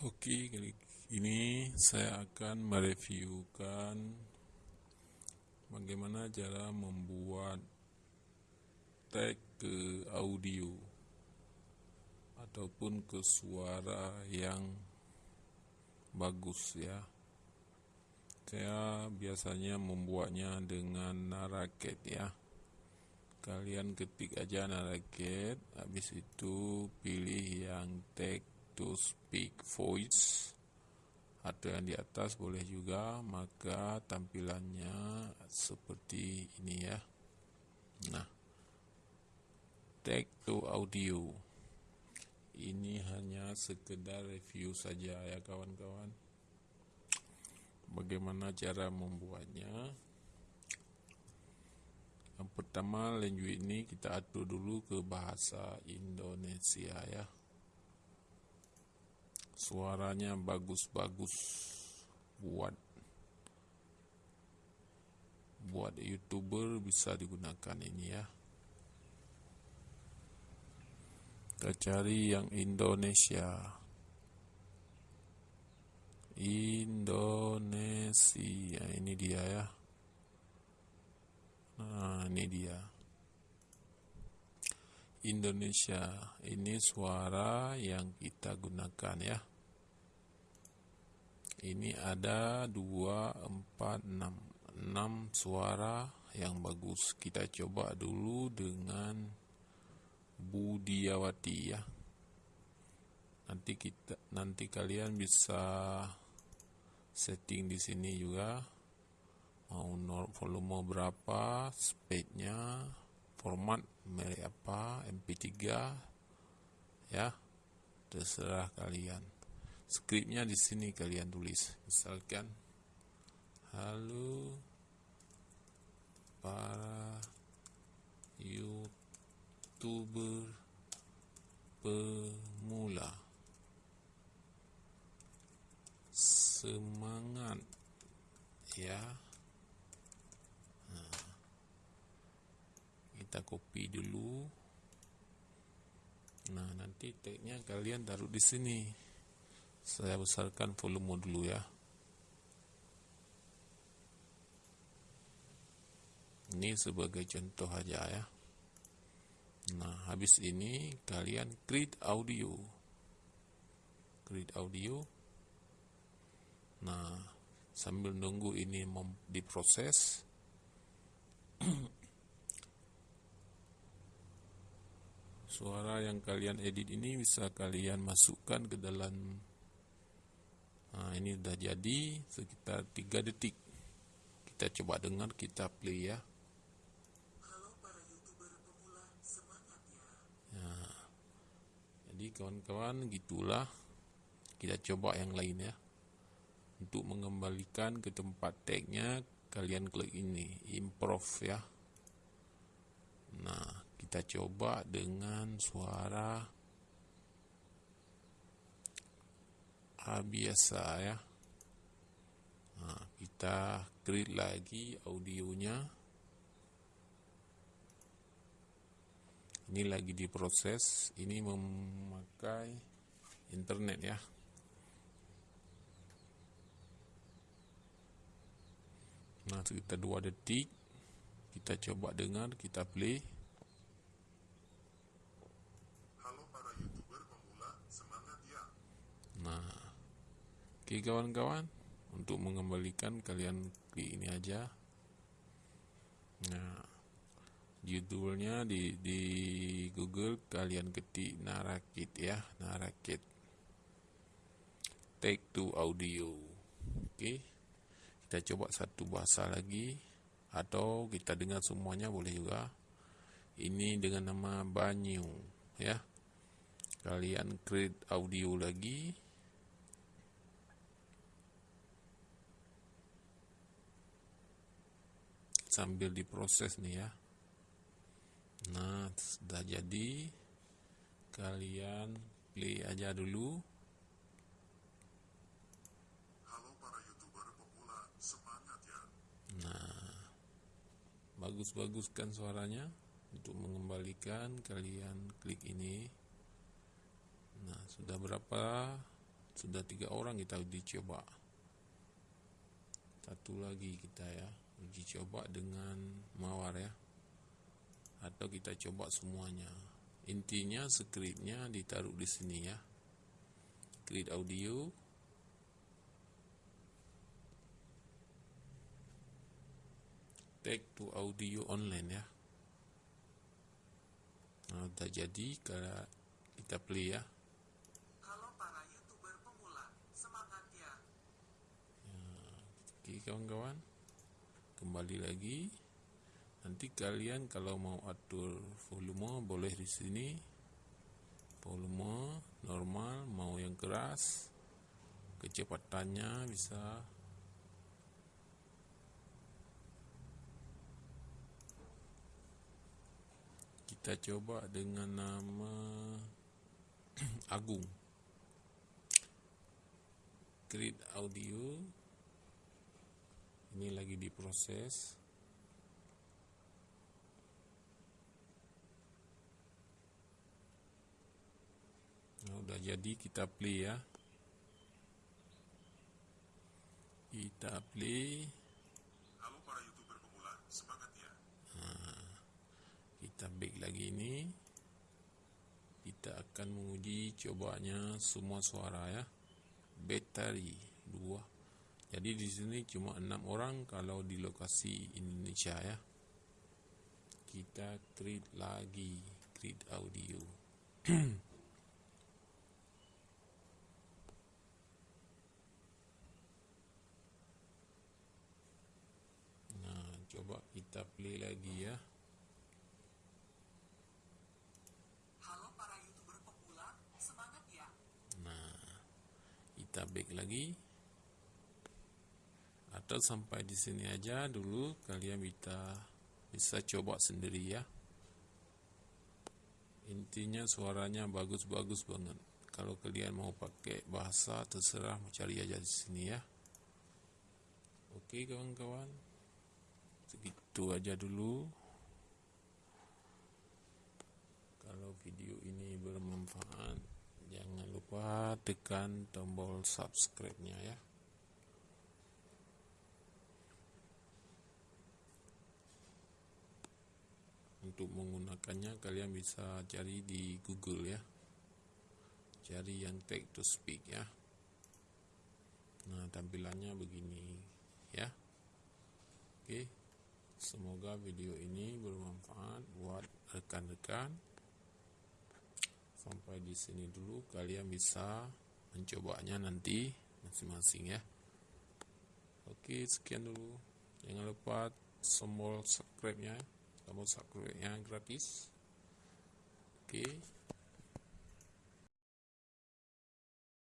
Oke, kali ini saya akan mereviewkan bagaimana cara membuat tag ke audio ataupun ke suara yang bagus ya. Saya biasanya membuatnya dengan Naraket ya. Kalian ketik aja Naraket, habis itu pilih yang tag to speak voice. Atau yang di atas boleh juga. Maka tampilannya seperti ini ya. Nah tag to audio. Ini hanya sekedar review saja ya kawan-kawan. Bagaimana cara membuatnya? Yang pertama language ini kita atur dulu ke bahasa Indonesia ya suaranya bagus-bagus. Buat buat youtuber bisa digunakan ini ya. Kita cari yang Indonesia. Indonesia ini dia ya. Nah ini dia. Indonesia ini suara yang kita gunakan ya ini ada 2, 4, 6 6 suara yang bagus. Kita coba dulu dengan Budiawati ya. Nanti kita nanti kalian bisa setting di sini juga. Mau volume berapa speednya format merek apa mp3 ya. Terserah kalian skripnya di sini kalian tulis. Misalkan halo para youtuber pemula. Semangat ya. Nah, kita copy dulu. Nah nanti tagnya kalian taruh di sini saya besarkan volume dulu ya. Ini sebagai contoh aja ya. Nah habis ini kalian create audio. Create audio. Nah sambil nunggu ini diproses. Suara yang kalian edit ini bisa kalian masukkan ke dalam Nah, ini sudah jadi sekitar 3 detik. Kita coba dengar, kita play ya. Halo para YouTuber pemula, semangat ya. ya. Jadi kawan-kawan gitulah. Kita coba yang lain ya. Untuk mengembalikan ke tempat tagnya, kalian klik ini, improve ya. Nah, kita coba dengan suara biasa ya. Nah, kita create lagi audionya. Ini lagi diproses. Ini memakai internet ya. Nah sekitar dua detik. Kita coba dengar kita play Oke kawan-kawan, untuk mengembalikan kalian klik ini aja. Nah, judulnya di, di Google kalian ketik Narakit ya, Narakit. Take to audio. Oke. Kita coba satu bahasa lagi atau kita dengar semuanya boleh juga. Ini dengan nama Banyu ya. Kalian create audio lagi sambil diproses nih ya. Nah sudah jadi. Kalian play aja dulu. Halo para youtuber pemula semangat ya. Nah bagus-bagus kan suaranya untuk mengembalikan kalian klik ini. Nah sudah berapa? Sudah tiga orang kita uji coba. Satu lagi kita ya uji coba dengan mawar ya. Atau kita coba semuanya. Intinya skripnya ditaruh di sini ya. Create audio. Tag to audio online ya. Nah udah jadi kalau kita play ya. Halo para youtuber pemula, semangat ya. Oke kawan-kawan Kembali lagi. Nanti kalian kalau mau atur volume boleh di sini. Volume normal mau yang keras Kecepatannya bisa. Kita coba dengan nama Agung. Create audio ini lagi diproses. Nah, udah jadi kita play ya. Kita play. Halo para youtuber pemula, semangat ya. kita back lagi ini. Kita akan menguji cobanya semua suara ya. Battery 2 jadi di sini cuma enam orang kalau di lokasi Indonesia ya. Kita create lagi create audio. Nah coba kita play lagi ya. Halo para youtuber pemula, semangat ya. kita back lagi atau sampai di sini aja dulu. Kalian bisa bisa coba sendiri ya. Intinya suaranya bagus-bagus banget. Kalau kalian mau pakai bahasa terserah mau cari aja di sini ya. Oke kawan-kawan. Segitu aja dulu. Kalau video ini bermanfaat jangan lupa tekan tombol subscribe-nya ya untuk menggunakannya kalian bisa cari di Google ya. Cari yang text to speak ya. Nah tampilannya begini ya. Oke semoga video ini bermanfaat buat rekan-rekan. Sampai di sini dulu kalian bisa mencobanya nanti masing-masing ya. Oke sekian dulu. Jangan lupa tombol subscribe tombol subscribe nya gratis. Oke